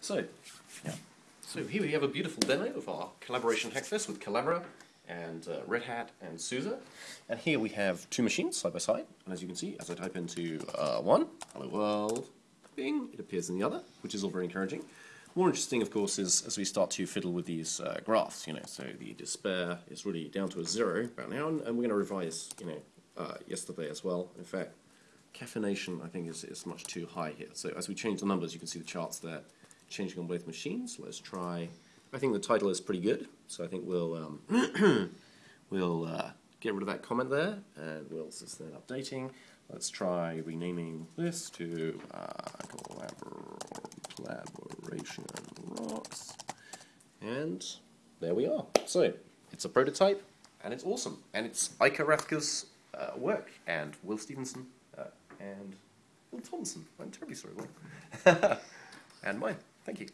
So, Yeah. so here we have a beautiful demo of our collaboration Hackfest with Collabora and uh, Red Hat and SUSE. And here we have two machines side by side. And as you can see, as I type into uh, one, hello world, bing, it appears in the other, which is all very encouraging. More interesting, of course, is as we start to fiddle with these uh, graphs, you know, so the despair is really down to a zero about now, and, and we're going to revise, you know, uh, yesterday as well. In fact, caffeination, I think, is, is much too high here. So as we change the numbers, you can see the charts there changing on both machines. Let's try. I think the title is pretty good, so I think we'll um, we'll uh, get rid of that comment there, and we'll sustain updating. Let's try renaming this to uh, collaboration rocks, and there we are. So it's a prototype, and it's awesome, and it's Eike Rathke's uh, work, and Will Stevenson, uh, and Will Thompson. I'm terribly sorry, Will, and mine. Thank you.